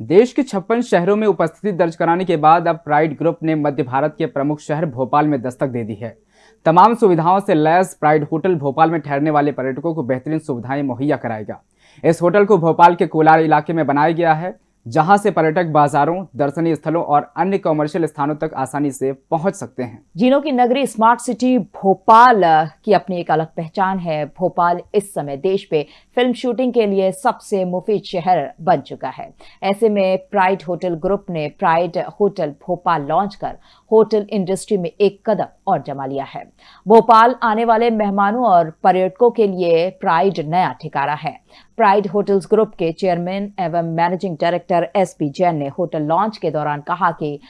देश के छप्पन शहरों में उपस्थिति दर्ज कराने के बाद अब प्राइड ग्रुप ने मध्य भारत के प्रमुख शहर भोपाल में दस्तक दे दी है। तमाम सुविधाओं से लैस प्राइड होटल भोपाल में ठहरने वाले पर्यटकों को बेहतरीन सुविधाएँ मुहैया कराएगा। इस होटल को भोपाल के कोलार इलाके में बनाया गया है। जहाँ से पर्यटक बाजारों, दर्शनीय स्थलों और अन्य कॉमर्शियल स्थानों तक आसानी से पहुँच सकते हैं। जिनों की नगरी स्मार्ट सिटी भोपाल की अपनी एक अलग पहचान है। भोपाल इस समय देश पे फ़िल्म शूटिंग के लिए सबसे मुफीद शहर बन चुका है। ऐसे में प्राइड होटल ग्रुप ने प्राइड होटल भोपाल लॉन्च कर होटल इंडस्ट्री में एक कदम और जमा लिया है। भोपाल आने वाले मेहमानों और पर्यटकों के लिए प्राइड नया ठिकाना है। प्राइड होटल्स ग्रुप के चेयरमैन एवं managing director S P Jain ने होटल लॉन्च के दौरान कहा कि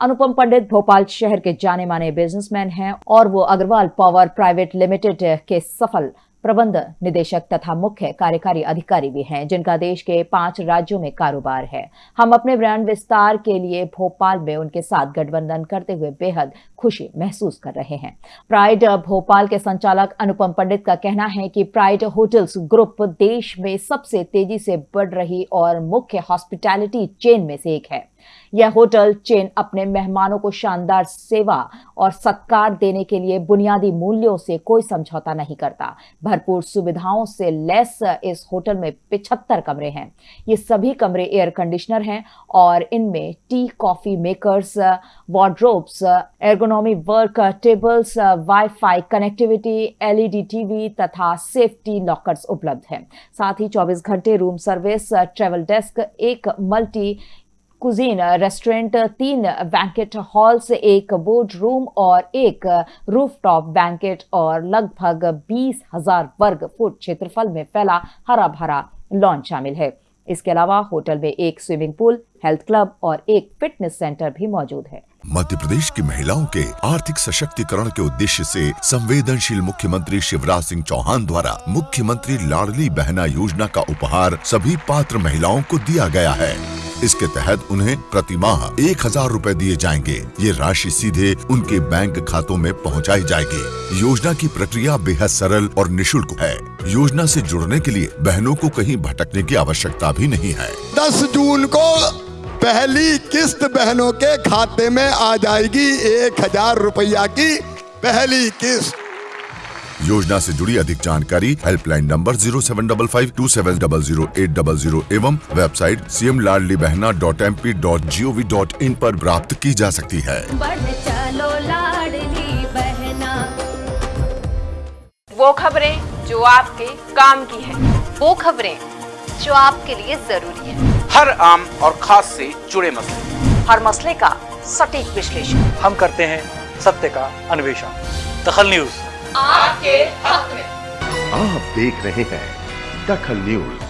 अनुपम पंडित भोपाल शहर के जाने माने बिजनेसमैन हैं और वो अग्रवाल पावर प्राइवेट लिमिटेड के सफल प्रबंध निदेशक तथा मुख्य कार्यकारी अधिकारी भी हैं, जिनका देश के पाँच राज्यों में कारोबार है। हम अपने ब्रांड विस्तार के लिए भोपाल में उनके साथ गठबंधन करते हुए बेहद खुशी महसूस कर रहे हैं। प्राइड भोपाल के संचालक अनुपम पंडित का कहना है कि प्राइड होटल्स ग्रुप देश में सबसे तेज़ी से बढ़ रही और मुख्य हॉस्पिटैलिटी चेन में से एक है। यह होटल चेन अपने मेहमानों को शानदार सेवा और सत्कार देने के लिए बुनियादी मूल्यों से कोई समझौता नहीं करता। भरपूर सुविधाओं से लैस इस होटल में पिछहत्तर कमरे हैं। ये सभी कमरे एयर कंडीशनर हैं और इनमें tea, coffee makers, wardrobes, ergonomy work tables, wifi connectivity, LED TV तथा सेफ्टी लॉकर्स उपलब्ध हैं। साथ ही 24 घंटे रूम सर्विस, ट्रेवल डेस्क, एक मल्टी कुजीन, रेस्टोरेंट, तीन बैंकेट हॉल्स एक बोर्ड रूम और एक रूफटॉप बैंकेट और लगभग बीस हज़ार वर्ग फुट क्षेत्रफल में फैला हरा भरा लॉन शामिल है। इसके अलावा होटल में एक स्विमिंग पूल हेल्थ क्लब और एक फिटनेस सेंटर भी मौजूद है। मध्य प्रदेश की महिलाओं के आर्थिक सशक्तिकरण के उद्देश्य से संवेदनशील मुख्यमंत्री शिवराज सिंह चौहान द्वारा मुख्यमंत्री लाडली बहना योजना का उपहार सभी पात्र महिलाओं को दिया गया है। इसके तहत उन्हें प्रति माह एक हज़ार रूपए दिए जाएँगे। ये राशि सीधे उनके बैंक खातों में पहुंचाई जाएगी। योजना की प्रक्रिया बेहद सरल और निशुल्क है। योजना से जुड़ने के लिए बहनों को कहीं भटकने की आवश्यकता भी नहीं है। दस जून को पहली किस्त बहनों के खाते में आ जाएगी एक हज़ार रुपया की पहली किस्त। योजना से जुड़ी अधिक जानकारी helpline number zero seven double five two seven double zero eight double zero एवं website C M Ladli Bahna dot M P dot G O V dot in आरोप प्राप्त की जा सकती है। चलो बहना। वो खबरें जो आपके काम की है। वो खबरें जो आपके लिए ज़रूरी है। हर आम और खास से जुड़े मसले। हर मसले का सटीक विश्लेषण। हम करते हैं सत्य का अन्वेषण। दखल न्यूज़। आपके हक में। आप देख रहे हैं दखल न्यूज़।